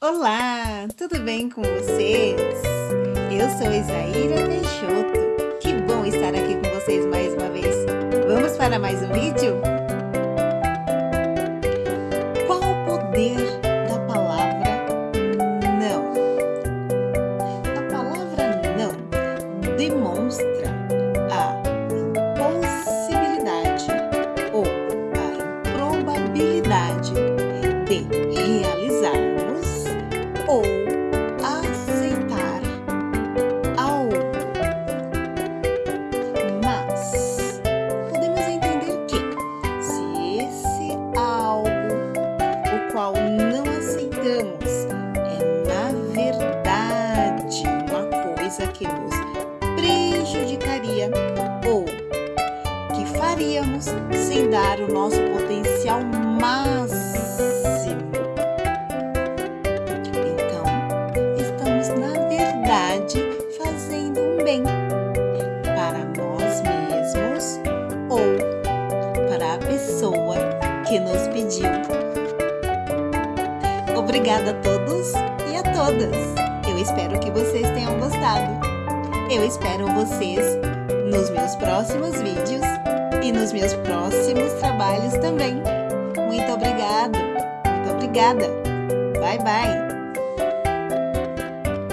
Olá, tudo bem com vocês? Eu sou Isaíra Peixoto. Que bom estar aqui com vocês mais uma vez. Vamos para mais um vídeo? Qual o poder da palavra não? A palavra não demonstra qual não aceitamos, é na verdade uma coisa que nos prejudicaria ou que faríamos sem dar o nosso potencial máximo. Então, estamos na verdade fazendo um bem para nós mesmos ou para a pessoa que nos pediu. Obrigada a todos e a todas. Eu espero que vocês tenham gostado. Eu espero vocês nos meus próximos vídeos e nos meus próximos trabalhos também. Muito obrigado, muito obrigada. Bye, bye.